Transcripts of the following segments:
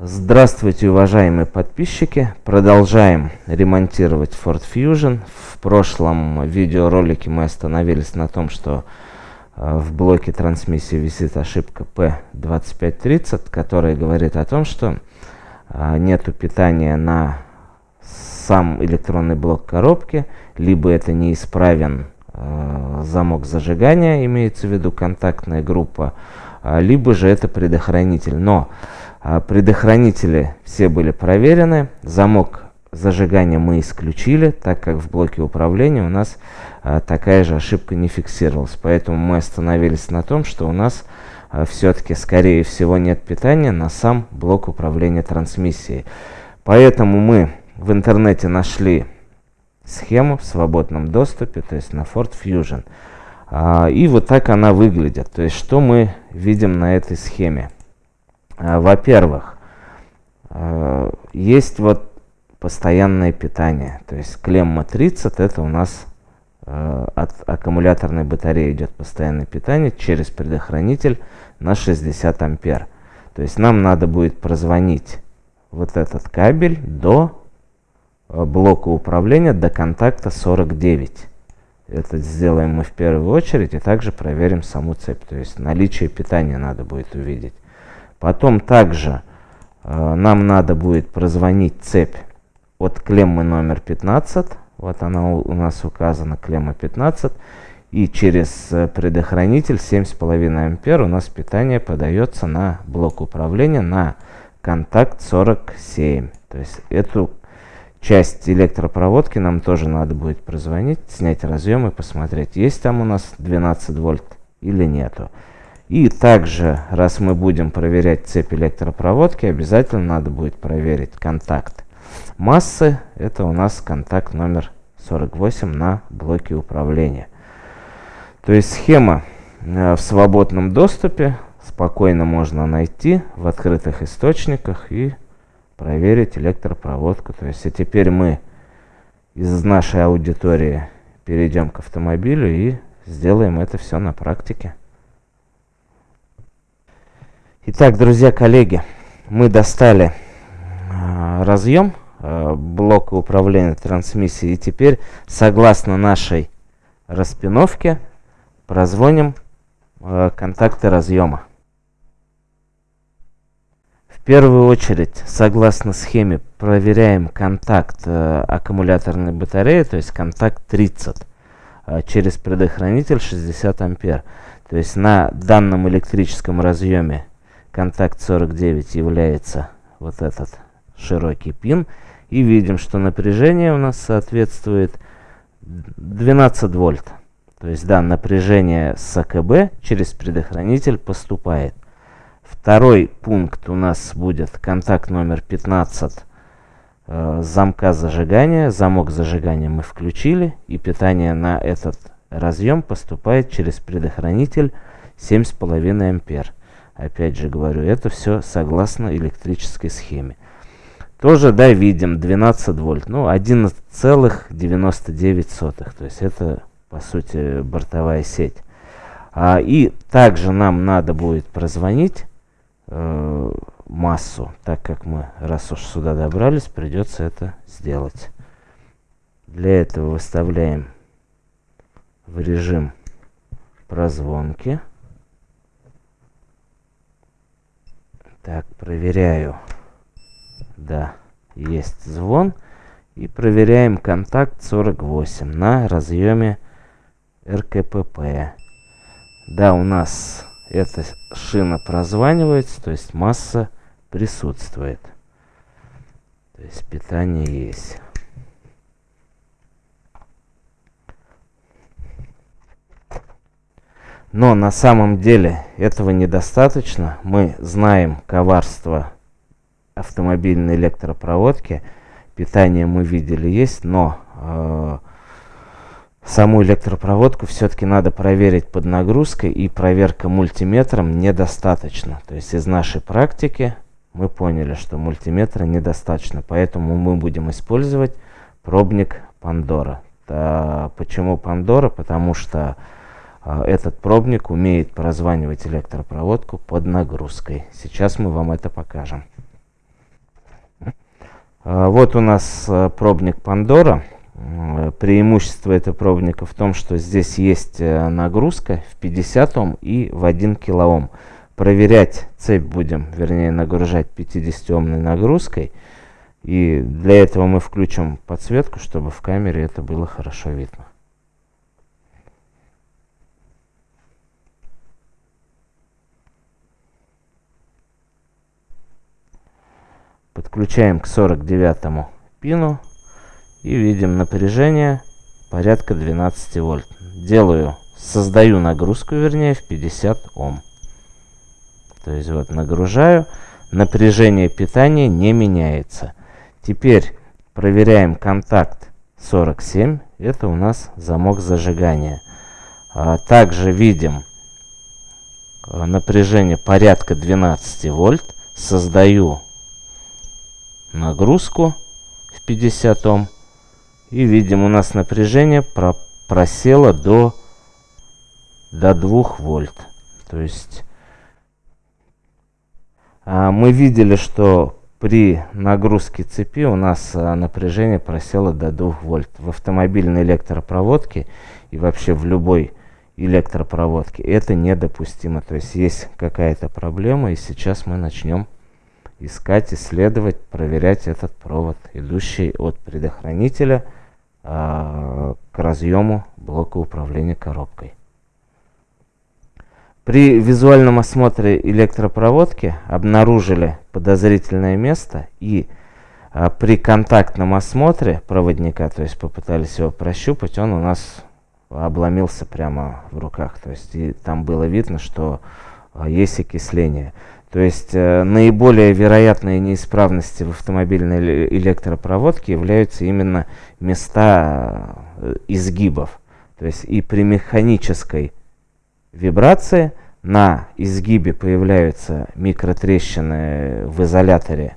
Здравствуйте, уважаемые подписчики! Продолжаем ремонтировать Ford Fusion. В прошлом видеоролике мы остановились на том, что э, в блоке трансмиссии висит ошибка P2530, которая говорит о том, что э, нету питания на сам электронный блок коробки, либо это неисправен э, замок зажигания, имеется в виду контактная группа, либо же это предохранитель. Но а, предохранители все были проверены. Замок зажигания мы исключили, так как в блоке управления у нас а, такая же ошибка не фиксировалась. Поэтому мы остановились на том, что у нас а, все-таки, скорее всего, нет питания на сам блок управления трансмиссией. Поэтому мы в интернете нашли схему в свободном доступе, то есть на Ford Fusion. И вот так она выглядит. То есть что мы видим на этой схеме. А, во-первых, а, есть вот постоянное питание. То есть клемма 30 это у нас а, от аккумуляторной батареи идет постоянное питание через предохранитель на 60 ампер. То есть нам надо будет прозвонить вот этот кабель до блока управления до контакта 49. Это сделаем мы в первую очередь и также проверим саму цепь. То есть наличие питания надо будет увидеть. Потом также э, нам надо будет прозвонить цепь от клеммы номер 15. Вот она у, у нас указана, клемма 15. И через э, предохранитель 7,5 ампер у нас питание подается на блок управления на контакт 47. То есть эту часть электропроводки нам тоже надо будет прозвонить, снять разъем и посмотреть, есть там у нас 12 вольт или нету. И также, раз мы будем проверять цепь электропроводки, обязательно надо будет проверить контакт массы. Это у нас контакт номер 48 на блоке управления. То есть схема э, в свободном доступе спокойно можно найти в открытых источниках и проверить электропроводку. То есть и теперь мы из нашей аудитории перейдем к автомобилю и сделаем это все на практике. Итак, друзья, коллеги, мы достали э, разъем э, блока управления трансмиссией. И теперь, согласно нашей распиновке, прозвоним э, контакты разъема. В первую очередь, согласно схеме, проверяем контакт аккумуляторной батареи, то есть контакт 30 э, через предохранитель 60 ампер. То есть на данном электрическом разъеме контакт 49 является вот этот широкий пин. И видим, что напряжение у нас соответствует 12 вольт. То есть, да, напряжение с АКБ через предохранитель поступает. Второй пункт у нас будет контакт номер 15 э, замка зажигания. Замок зажигания мы включили. И питание на этот разъем поступает через предохранитель 7,5 ампер. Опять же говорю, это все согласно электрической схеме. Тоже, да, видим 12 вольт, ну 11,99. То есть это, по сути, бортовая сеть. А, и также нам надо будет прозвонить э, массу, так как мы, раз уж сюда добрались, придется это сделать. Для этого выставляем в режим прозвонки. Так, проверяю. Да, есть звон. И проверяем контакт 48 на разъеме РКПП. Да, у нас эта шина прозванивается, то есть масса присутствует. То есть питание есть. Но на самом деле этого недостаточно. Мы знаем коварство автомобильной электропроводки. Питание мы видели есть, но э, саму электропроводку все-таки надо проверить под нагрузкой. И проверка мультиметром недостаточно. То есть из нашей практики мы поняли, что мультиметра недостаточно. Поэтому мы будем использовать пробник Пандора. почему Пандора? Потому что этот пробник умеет прозванивать электропроводку под нагрузкой. Сейчас мы вам это покажем. А, вот у нас э, пробник Пандора. Преимущество этого пробника в том, что здесь есть э, нагрузка в 50 Ом и в 1 килоом. Проверять цепь будем, вернее нагружать 50-омной нагрузкой. И для этого мы включим подсветку, чтобы в камере это было хорошо видно. Подключаем к 49 пину и видим напряжение порядка 12 вольт. Делаю, создаю нагрузку, вернее, в 50 Ом. То есть вот нагружаю, напряжение питания не меняется. Теперь проверяем контакт 47, это у нас замок зажигания. А также видим а, напряжение порядка 12 вольт. Создаю нагрузку в 50 Ом. И видим, у нас напряжение про просело до, до 2 вольт. То есть а, мы видели, что при нагрузке цепи у нас а, напряжение просело до 2 вольт. В автомобильной электропроводке и вообще в любой электропроводке это недопустимо. То есть есть какая-то проблема, и сейчас мы начнем искать, исследовать, проверять этот провод, идущий от предохранителя э, к разъему блока управления коробкой. При визуальном осмотре электропроводки обнаружили подозрительное место и э, при контактном осмотре проводника, то есть попытались его прощупать, он у нас обломился прямо в руках. То есть и там было видно, что э, есть окисление. То есть э, наиболее вероятные неисправности в автомобильной электропроводке являются именно места э, изгибов. То есть и при механической вибрации на изгибе появляются микротрещины в изоляторе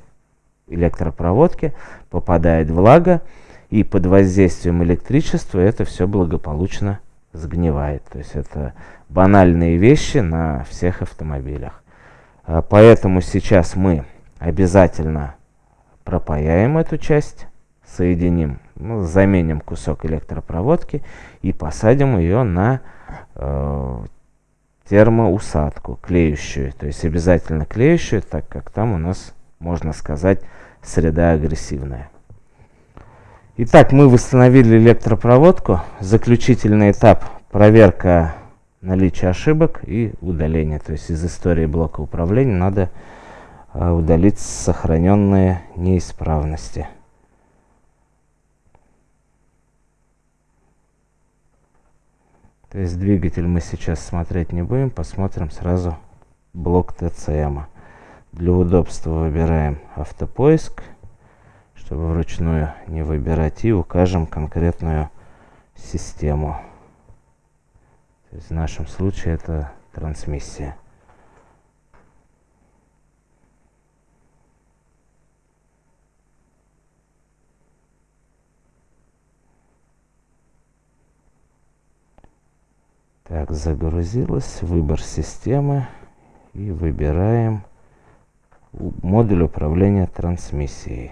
электропроводки, попадает влага, и под воздействием электричества это все благополучно сгнивает. То есть это банальные вещи на всех автомобилях. А, поэтому сейчас мы обязательно пропаяем эту часть, соединим, ну, заменим кусок электропроводки и посадим ее на э, термоусадку, клеющую. То есть обязательно клеющую, так как там у нас, можно сказать, среда агрессивная. Итак, мы восстановили электропроводку. Заключительный этап проверка наличие ошибок и удаление. То есть из истории блока управления надо а, удалить сохраненные неисправности. То есть двигатель мы сейчас смотреть не будем, посмотрим сразу блок ТЦМ. Для удобства выбираем автопоиск, чтобы вручную не выбирать, и укажем конкретную систему. То есть в нашем случае это трансмиссия. Так, загрузилось. Выбор системы. И выбираем модуль управления трансмиссией.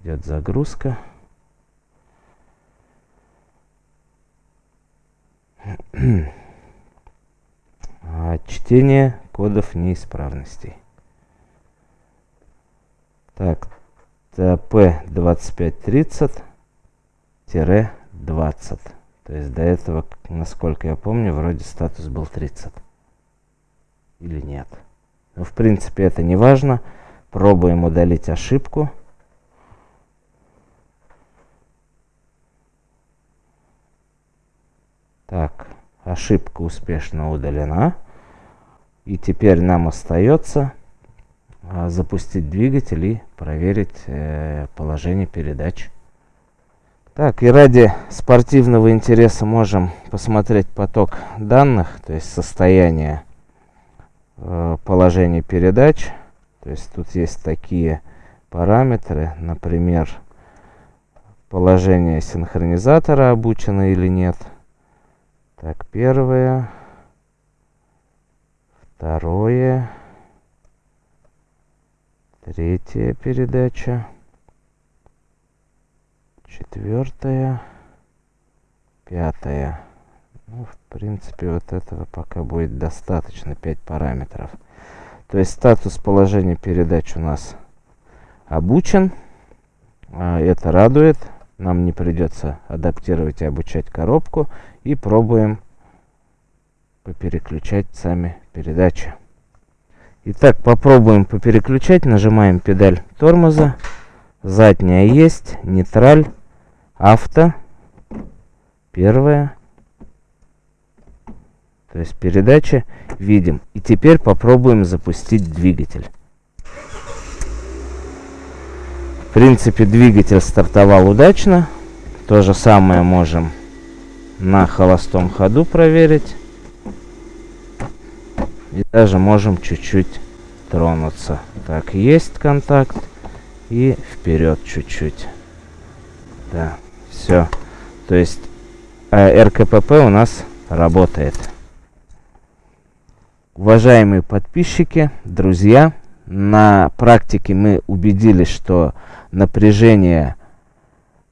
Идет загрузка. чтение кодов неисправностей. Так, P2530-20. То есть до этого, насколько я помню, вроде статус был 30. Или нет. Но в принципе это не важно. Пробуем удалить ошибку. Так, ошибка успешно удалена. И теперь нам остается а, запустить двигатель и проверить э, положение передач. Так, и ради спортивного интереса можем посмотреть поток данных, то есть состояние э, положения передач. То есть тут есть такие параметры, например, положение синхронизатора обучено или нет – так, первое. Второе. Третья передача. четвертая, пятая. Ну, в принципе, вот этого пока будет достаточно, 5 параметров. То есть статус положения передач у нас обучен. А, это радует. Нам не придется адаптировать и обучать коробку. И пробуем попереключать сами передачи. Итак, попробуем попереключать. Нажимаем педаль тормоза. Задняя есть, нейтраль, авто. Первая. То есть передача видим. И теперь попробуем запустить двигатель. В принципе, двигатель стартовал удачно. То же самое можем на холостом ходу проверить. И даже можем чуть-чуть тронуться. Так, есть контакт. И вперед чуть-чуть. Да, все. То есть э, РКПП у нас работает. Уважаемые подписчики, друзья, на практике мы убедились, что напряжение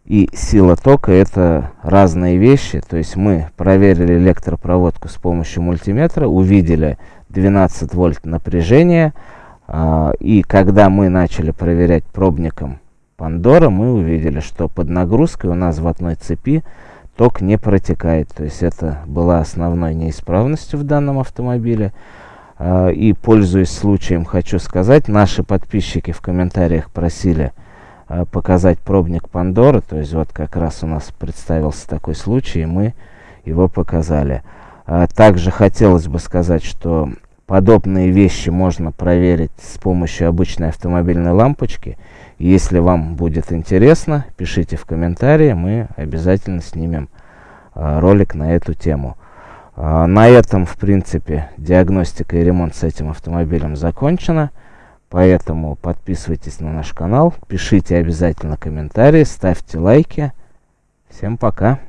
и сила тока это разные вещи. То есть мы проверили электропроводку с помощью мультиметра, увидели 12 вольт напряжения. А, и когда мы начали проверять пробником Пандора, мы увидели, что под нагрузкой у нас в одной цепи ток не протекает. То есть это была основной неисправностью в данном автомобиле. А, и пользуясь случаем, хочу сказать, наши подписчики в комментариях просили показать пробник Пандоры. То есть вот как раз у нас представился такой случай, и мы его показали. Также хотелось бы сказать, что Подобные вещи можно проверить с помощью обычной автомобильной лампочки. Если вам будет интересно, пишите в комментарии, мы обязательно снимем а, ролик на эту тему. А, на этом, в принципе, диагностика и ремонт с этим автомобилем закончена. Поэтому подписывайтесь на наш канал, пишите обязательно комментарии, ставьте лайки. Всем пока!